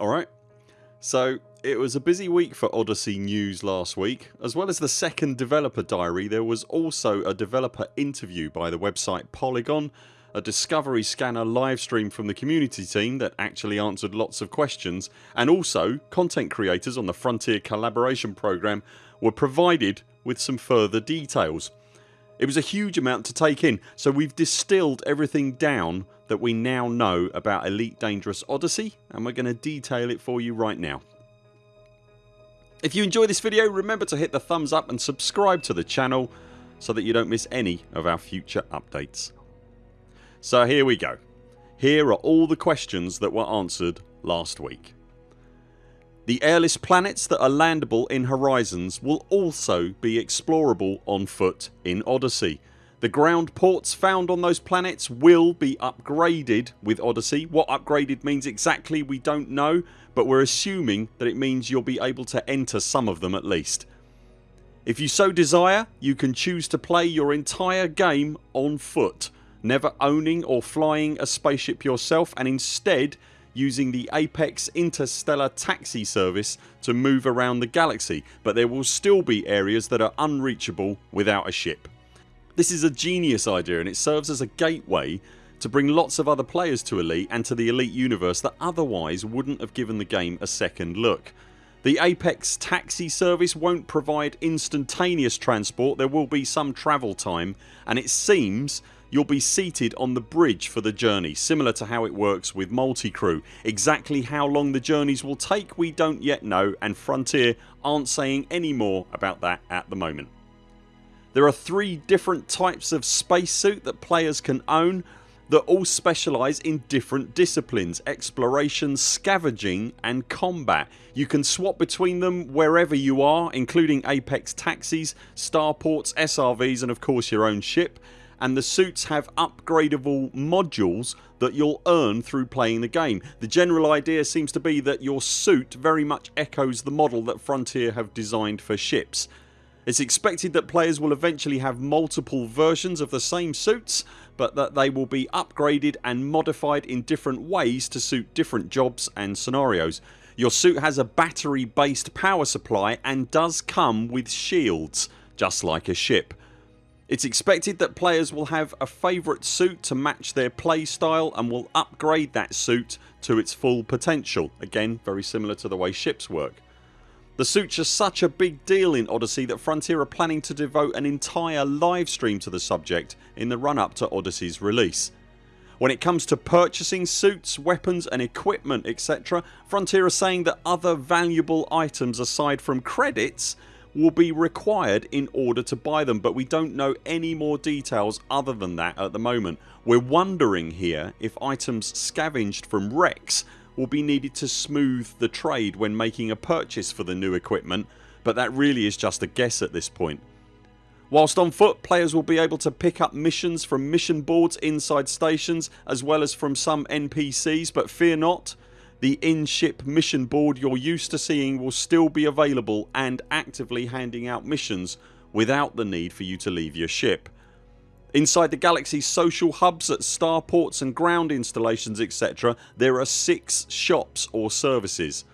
Alright, so it was a busy week for Odyssey news last week. As well as the second developer diary there was also a developer interview by the website Polygon a Discovery Scanner livestream from the community team that actually answered lots of questions and also content creators on the Frontier collaboration program were provided with some further details. It was a huge amount to take in so we've distilled everything down that we now know about Elite Dangerous Odyssey and we're going to detail it for you right now. If you enjoy this video remember to hit the thumbs up and subscribe to the channel so that you don't miss any of our future updates. So here we go. Here are all the questions that were answered last week. The airless planets that are landable in Horizons will also be explorable on foot in Odyssey. The ground ports found on those planets will be upgraded with Odyssey. What upgraded means exactly we don't know but we're assuming that it means you'll be able to enter some of them at least. If you so desire you can choose to play your entire game on foot never owning or flying a spaceship yourself and instead using the Apex Interstellar Taxi service to move around the galaxy but there will still be areas that are unreachable without a ship. This is a genius idea and it serves as a gateway to bring lots of other players to Elite and to the Elite universe that otherwise wouldn't have given the game a second look. The Apex taxi service won't provide instantaneous transport, there will be some travel time and it seems you'll be seated on the bridge for the journey similar to how it works with multi-crew. Exactly how long the journeys will take we don't yet know and Frontier aren't saying any more about that at the moment. There are three different types of spacesuit that players can own that all specialise in different disciplines exploration, scavenging and combat. You can swap between them wherever you are including Apex taxis, starports, SRVs and of course your own ship and the suits have upgradable modules that you'll earn through playing the game. The general idea seems to be that your suit very much echoes the model that Frontier have designed for ships. It's expected that players will eventually have multiple versions of the same suits but that they will be upgraded and modified in different ways to suit different jobs and scenarios. Your suit has a battery based power supply and does come with shields just like a ship. It's expected that players will have a favourite suit to match their playstyle and will upgrade that suit to its full potential. Again very similar to the way ships work. The suits are such a big deal in Odyssey that Frontier are planning to devote an entire live stream to the subject in the run up to Odyssey's release. When it comes to purchasing suits, weapons and equipment etc Frontier are saying that other valuable items aside from credits will be required in order to buy them but we don't know any more details other than that at the moment. We're wondering here if items scavenged from wrecks will be needed to smooth the trade when making a purchase for the new equipment but that really is just a guess at this point. Whilst on foot players will be able to pick up missions from mission boards inside stations as well as from some NPCs but fear not the in-ship mission board you're used to seeing will still be available and actively handing out missions without the need for you to leave your ship. Inside the Galaxy's social hubs at starports and ground installations etc there are 6 shops or services.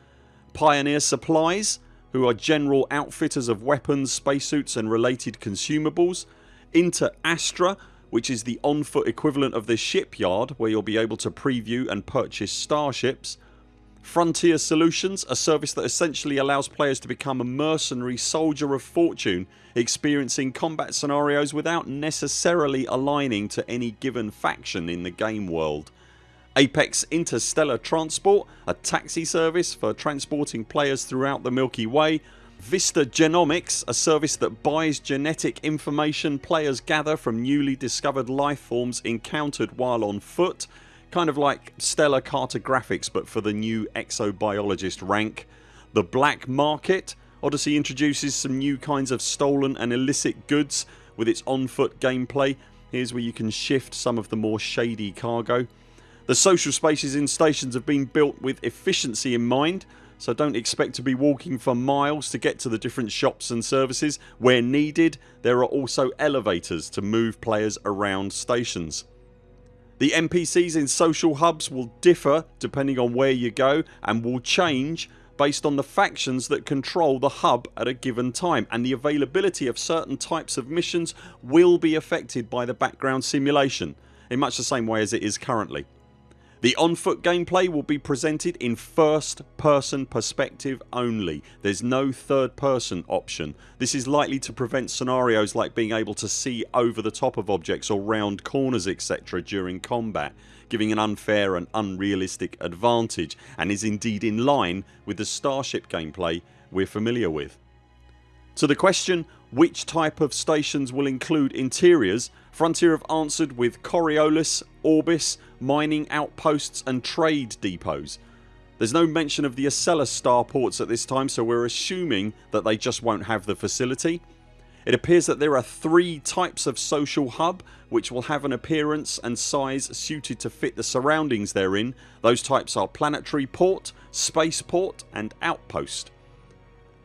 Pioneer Supplies who are general outfitters of weapons, spacesuits and related consumables. Inter Astra which is the on foot equivalent of the shipyard where you'll be able to preview and purchase starships Frontier Solutions a service that essentially allows players to become a mercenary soldier of fortune experiencing combat scenarios without necessarily aligning to any given faction in the game world. Apex Interstellar Transport a taxi service for transporting players throughout the Milky Way Vista Genomics a service that buys genetic information players gather from newly discovered life forms encountered while on foot Kind of like Stellar Cartographics but for the new exobiologist rank. The Black Market Odyssey introduces some new kinds of stolen and illicit goods with its on foot gameplay. Here's where you can shift some of the more shady cargo. The social spaces in stations have been built with efficiency in mind so don't expect to be walking for miles to get to the different shops and services. Where needed there are also elevators to move players around stations. The NPCs in social hubs will differ depending on where you go and will change based on the factions that control the hub at a given time and the availability of certain types of missions will be affected by the background simulation in much the same way as it is currently. The on foot gameplay will be presented in first person perspective only. There's no third person option. This is likely to prevent scenarios like being able to see over the top of objects or round corners etc during combat giving an unfair and unrealistic advantage and is indeed in line with the Starship gameplay we're familiar with. To the question which type of stations will include interiors Frontier have answered with Coriolis, Orbis, mining outposts and trade depots. There's no mention of the Ocellus starports at this time so we're assuming that they just won't have the facility. It appears that there are three types of social hub which will have an appearance and size suited to fit the surroundings they're in. Those types are planetary port, spaceport and outpost.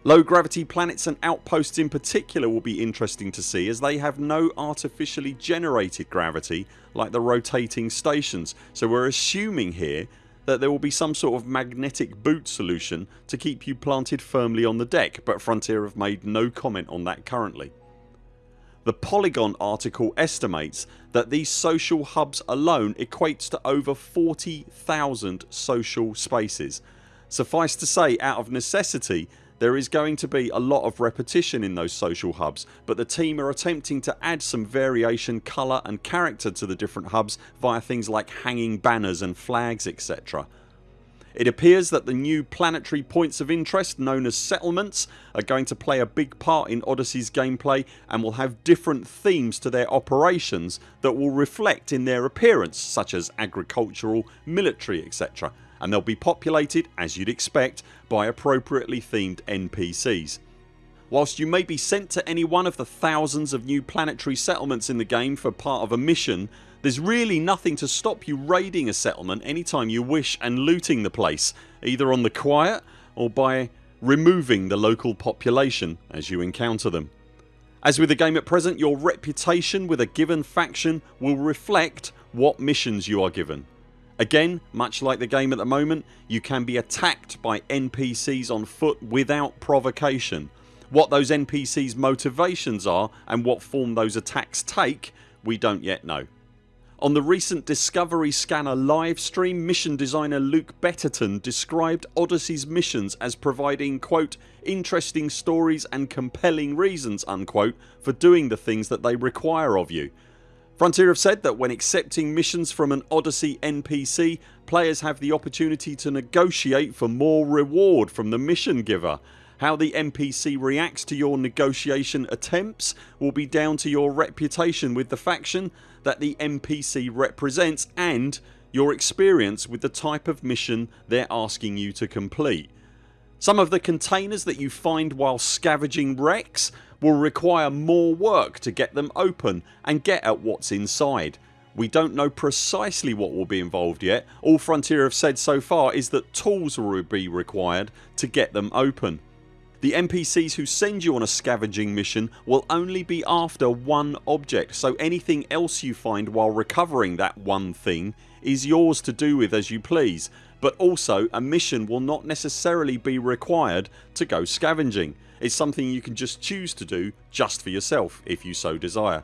Low gravity planets and outposts in particular will be interesting to see as they have no artificially generated gravity like the rotating stations so we're assuming here that there will be some sort of magnetic boot solution to keep you planted firmly on the deck but Frontier have made no comment on that currently. The Polygon article estimates that these social hubs alone equates to over 40,000 social spaces. Suffice to say out of necessity there is going to be a lot of repetition in those social hubs but the team are attempting to add some variation, colour and character to the different hubs via things like hanging banners and flags etc. It appears that the new planetary points of interest known as settlements are going to play a big part in Odyssey's gameplay and will have different themes to their operations that will reflect in their appearance such as agricultural, military etc and they'll be populated, as you'd expect, by appropriately themed NPCs. Whilst you may be sent to any one of the thousands of new planetary settlements in the game for part of a mission there's really nothing to stop you raiding a settlement anytime you wish and looting the place either on the quiet or by removing the local population as you encounter them. As with the game at present your reputation with a given faction will reflect what missions you are given Again much like the game at the moment you can be attacked by NPCs on foot without provocation. What those NPCs motivations are and what form those attacks take we don't yet know. On the recent Discovery Scanner livestream mission designer Luke Betterton described Odyssey's missions as providing quote interesting stories and compelling reasons unquote for doing the things that they require of you Frontier have said that when accepting missions from an Odyssey NPC players have the opportunity to negotiate for more reward from the mission giver. How the NPC reacts to your negotiation attempts will be down to your reputation with the faction that the NPC represents and your experience with the type of mission they're asking you to complete. Some of the containers that you find while scavenging wrecks will require more work to get them open and get at what's inside. We don't know precisely what will be involved yet. All Frontier have said so far is that tools will be required to get them open. The NPCs who send you on a scavenging mission will only be after one object so anything else you find while recovering that one thing is yours to do with as you please but also a mission will not necessarily be required to go scavenging. It's something you can just choose to do just for yourself if you so desire.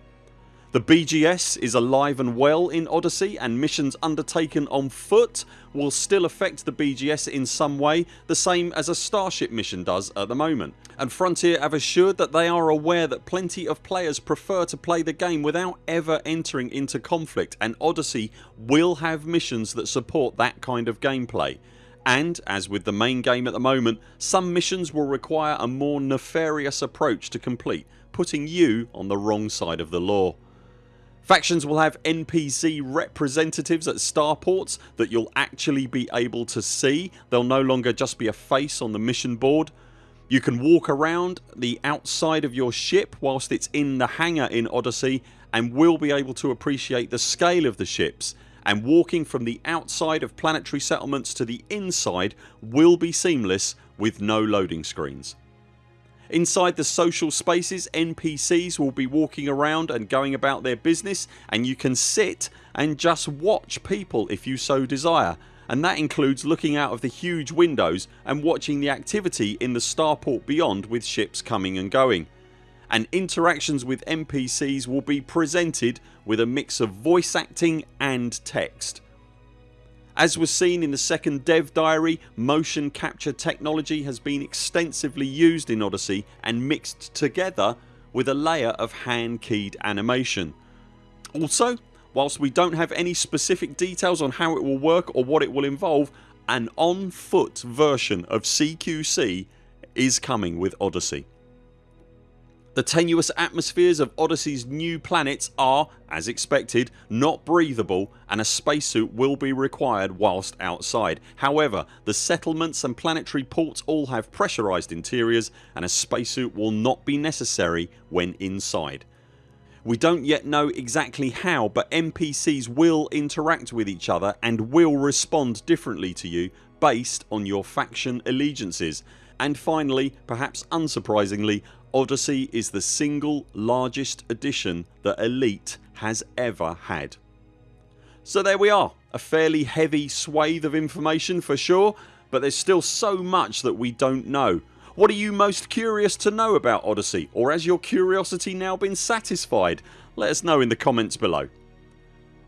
The BGS is alive and well in Odyssey and missions undertaken on foot will still affect the BGS in some way the same as a Starship mission does at the moment and Frontier have assured that they are aware that plenty of players prefer to play the game without ever entering into conflict and Odyssey will have missions that support that kind of gameplay and as with the main game at the moment some missions will require a more nefarious approach to complete putting you on the wrong side of the law. Factions will have NPC representatives at starports that you'll actually be able to see. They'll no longer just be a face on the mission board. You can walk around the outside of your ship whilst it's in the hangar in Odyssey and will be able to appreciate the scale of the ships and walking from the outside of planetary settlements to the inside will be seamless with no loading screens. Inside the social spaces NPCs will be walking around and going about their business and you can sit and just watch people if you so desire and that includes looking out of the huge windows and watching the activity in the starport beyond with ships coming and going. And interactions with NPCs will be presented with a mix of voice acting and text. As was seen in the second dev diary motion capture technology has been extensively used in Odyssey and mixed together with a layer of hand keyed animation. Also whilst we don't have any specific details on how it will work or what it will involve an on foot version of CQC is coming with Odyssey. The tenuous atmospheres of Odyssey's new planets are, as expected, not breathable and a spacesuit will be required whilst outside. However the settlements and planetary ports all have pressurised interiors and a spacesuit will not be necessary when inside. We don't yet know exactly how but NPCs will interact with each other and will respond differently to you based on your faction allegiances. And finally perhaps unsurprisingly Odyssey is the single largest edition that Elite has ever had. So there we are a fairly heavy swathe of information for sure but there's still so much that we don't know. What are you most curious to know about Odyssey or has your curiosity now been satisfied? Let us know in the comments below.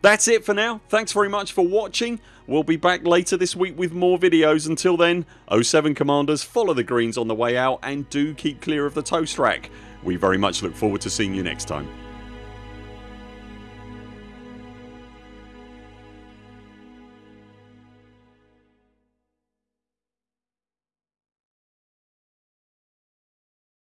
That's it for now. Thanks very much for watching. We'll be back later this week with more videos. Until then 0 7 CMDRs follow the greens on the way out and do keep clear of the toast rack. We very much look forward to seeing you next time.